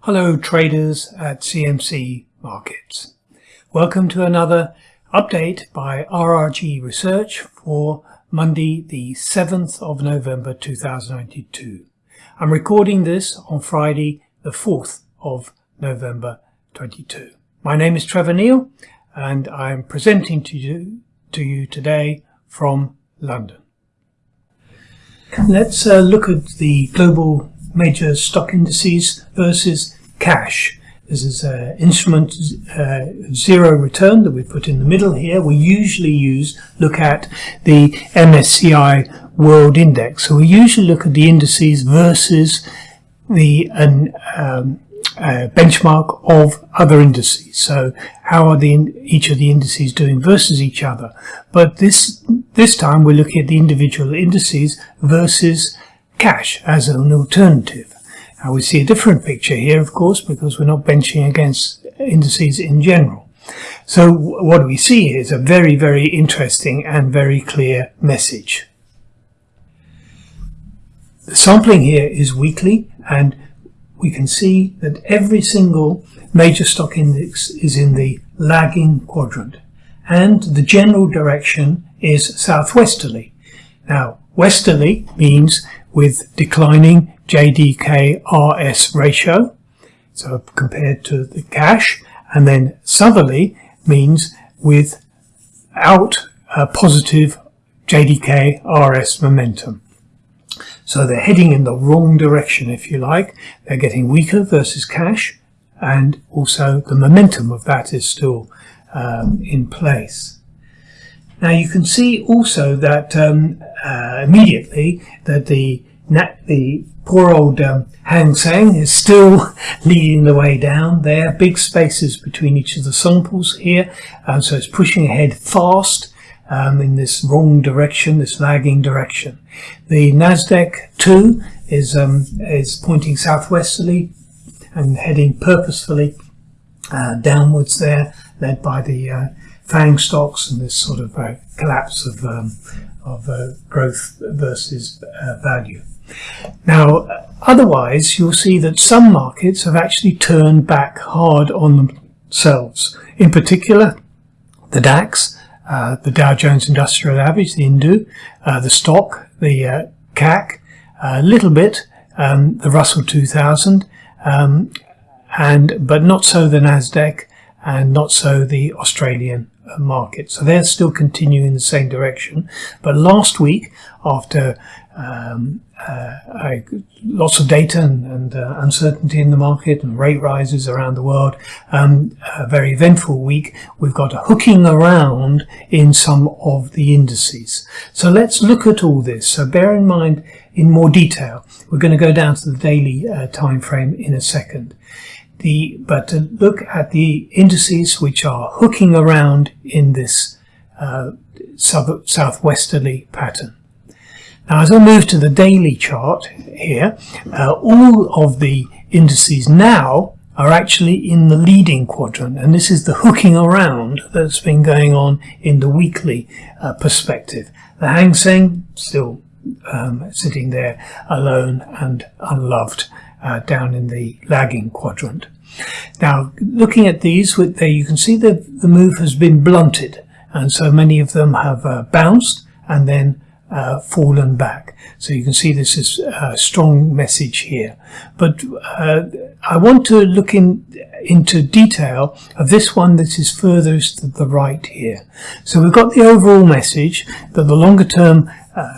Hello traders at CMC Markets. Welcome to another update by RRG Research for Monday the 7th of November 2022. I'm recording this on Friday the 4th of November 22. My name is Trevor Neil and I'm presenting to you, to you today from London. Let's uh, look at the global major stock indices versus cash. This is an instrument uh, zero return that we put in the middle here. We usually use look at the MSCI World Index. So we usually look at the indices versus the um, uh, benchmark of other indices. So how are the each of the indices doing versus each other? But this this time we're looking at the individual indices versus cash as an alternative. Now we see a different picture here, of course, because we're not benching against indices in general. So what we see is a very, very interesting and very clear message. The sampling here is weekly and we can see that every single major stock index is in the lagging quadrant and the general direction is southwesterly. Now westerly means with declining JDK-RS ratio, so compared to the cash, and then southerly means without a positive JDK-RS momentum. So they're heading in the wrong direction, if you like. They're getting weaker versus cash, and also the momentum of that is still um, in place. Now you can see also that um, uh, immediately that the the poor old um, Hang Seng is still leading the way down there. Big spaces between each of the samples here, um, so it's pushing ahead fast um, in this wrong direction, this lagging direction. The Nasdaq 2 is um, is pointing southwesterly and heading purposefully uh, downwards there, led by the uh, FANG stocks and this sort of uh, collapse of um, of uh, growth versus uh, value. Now, otherwise, you'll see that some markets have actually turned back hard on themselves. In particular, the DAX, uh, the Dow Jones Industrial Average, the INDU, uh, the stock, the uh, CAC, a little bit um, the Russell 2000, um, and but not so the Nasdaq, and not so the Australian market. So they're still continuing in the same direction. But last week, after um, uh, I, lots of data and, and uh, uncertainty in the market and rate rises around the world. Um, a very eventful week. We've got a hooking around in some of the indices. So let's look at all this. So bear in mind in more detail. We're going to go down to the daily uh, time frame in a second. The, but to look at the indices which are hooking around in this uh, south, southwesterly pattern. Now as I move to the daily chart here, uh, all of the indices now are actually in the leading quadrant and this is the hooking around that's been going on in the weekly uh, perspective. The Hang Seng still um, sitting there alone and unloved uh, down in the lagging quadrant. Now looking at these there you can see that the move has been blunted and so many of them have uh, bounced and then uh, fallen back. So you can see this is a strong message here. But uh, I want to look in into detail of this one that is furthest to the right here. So we've got the overall message that the longer term uh,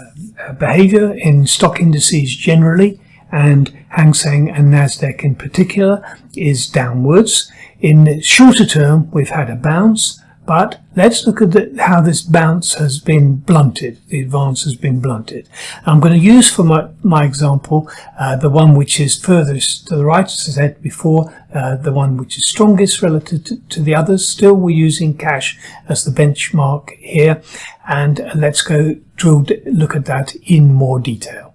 behavior in stock indices generally and Hang Seng and Nasdaq in particular is downwards. In the shorter term, we've had a bounce but let's look at the, how this bounce has been blunted, the advance has been blunted. I'm going to use for my, my example uh, the one which is furthest to the right, as I said before, uh, the one which is strongest relative to, to, the others. Still we're using cash as the benchmark here and let's go drill look at that in more detail.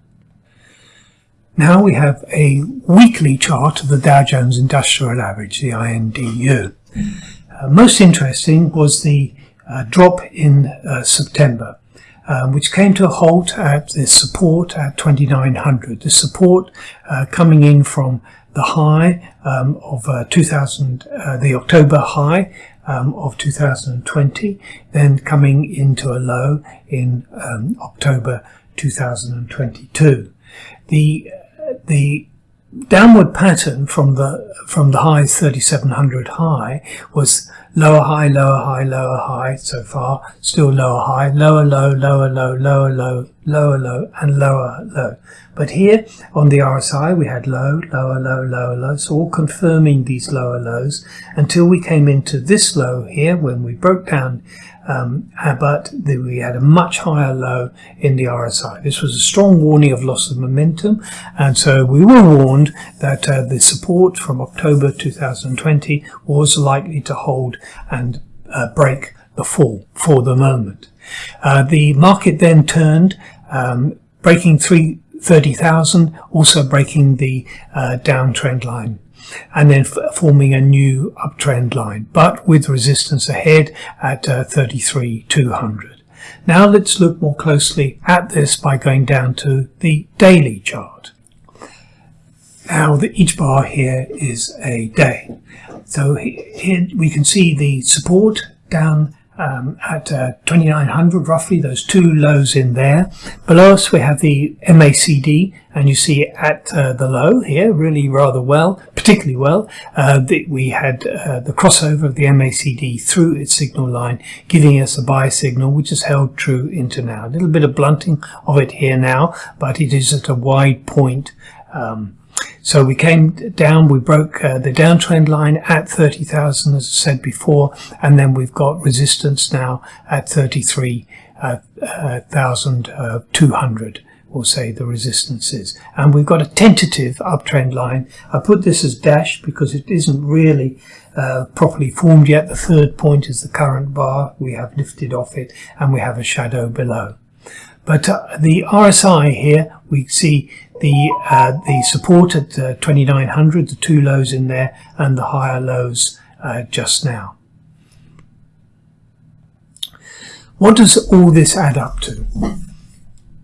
Now we have a weekly chart of the Dow Jones Industrial Average, the INDU. Uh, most interesting was the uh, drop in uh, September, um, which came to a halt at the support at 2900. The support uh, coming in from the high um, of uh, 2000, uh, the October high um, of 2020, then coming into a low in um, October 2022. The the downward pattern from the from the high 3700 high was lower high lower high lower high so far. Still lower high. Lower low lower low lower low lower low and lower low. But here on the RSI we had low lower low lower low. So all confirming these lower lows until we came into this low here when we broke down um, uh, but we had a much higher low in the RSI. This was a strong warning of loss of momentum and so we were warned that uh, the support from October 2020 was likely to hold and uh, break the fall for the moment. Uh, the market then turned um, breaking 30,000 also breaking the uh, downtrend line and then forming a new uptrend line, but with resistance ahead at uh, 33,200. Now let's look more closely at this by going down to the daily chart. Now the, each bar here is a day. So here we can see the support down um, at uh, 2900 roughly those two lows in there. Below us we have the MACD and you see at uh, the low here really rather well particularly well uh, the, we had uh, the crossover of the MACD through its signal line giving us a buy signal which has held true into now. A little bit of blunting of it here now but it is at a wide point um, so we came down, we broke uh, the downtrend line at 30,000 as I said before, and then we've got resistance now at 33,200 uh, uh, we'll say the resistance is. And we've got a tentative uptrend line. I put this as dash because it isn't really uh, properly formed yet. The third point is the current bar. We have lifted off it and we have a shadow below. But uh, the RSI here, we see the uh, the support at uh, 2900, the two lows in there, and the higher lows uh, just now. What does all this add up to?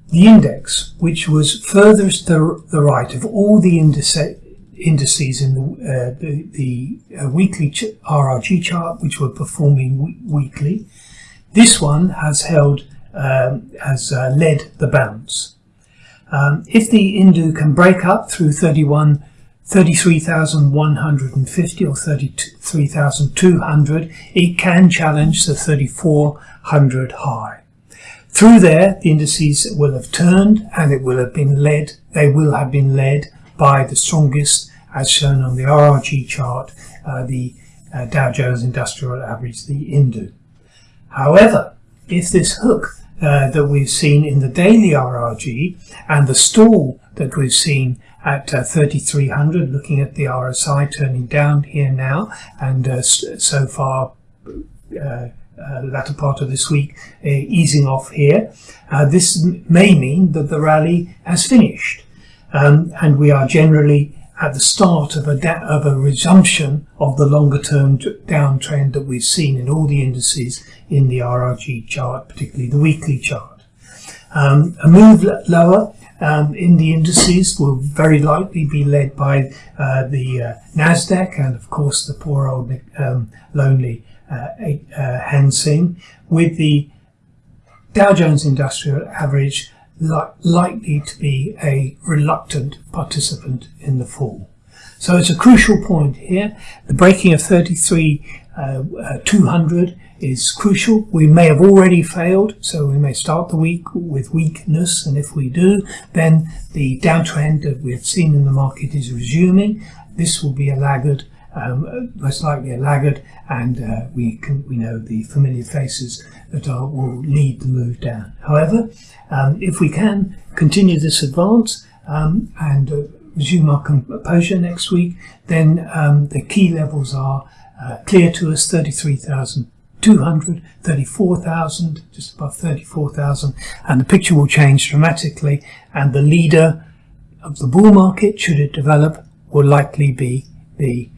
The index, which was furthest to the right of all the indices in the, uh, the, the uh, weekly ch RRG chart, which were performing weekly, this one has held um, has uh, led the bounce. Um, if the Indu can break up through 31, 33,150 or 33,200, it can challenge the 3,400 high. Through there, the indices will have turned and it will have been led, they will have been led by the strongest, as shown on the RRG chart, uh, the uh, Dow Jones Industrial Average, the Indu. However, if this hook uh, that we've seen in the daily RRG and the stall that we've seen at uh, 3300 looking at the RSI turning down here now. And uh, so far uh, uh, latter part of this week uh, easing off here. This may mean that the rally has finished. Um, and we are generally at the start of a, of a resumption of the longer term downtrend that we've seen in all the indices in the RRG chart, particularly the weekly chart. Um, a move lower um, in the indices will very likely be led by uh, the uh, Nasdaq and of course the poor old um, lonely uh, uh with the Dow Jones Industrial Average li likely to be a reluctant participant in the fall. So it's a crucial point here. The breaking of 33 uh, uh, 200 is crucial. We may have already failed, so we may start the week with weakness, and if we do, then the downtrend that we've seen in the market is resuming. This will be a laggard um, most likely a laggard, and uh, we can, we know the familiar faces that are, will lead the move down. However, um, if we can continue this advance um, and uh, resume our composure next week, then um, the key levels are uh, clear to us 33,200, 34,000, just above 34,000, and the picture will change dramatically. And the leader of the bull market, should it develop, will likely be the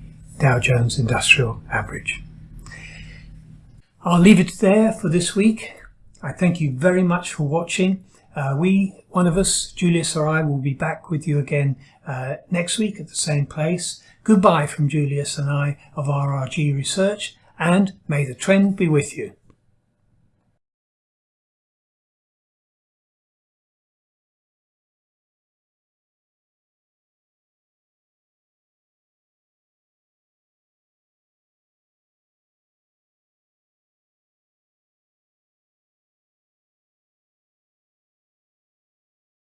Dow Jones Industrial Average. I'll leave it there for this week. I thank you very much for watching. Uh, we, one of us, Julius or I, will be back with you again uh, next week at the same place. Goodbye from Julius and I of RRG Research, and may the trend be with you.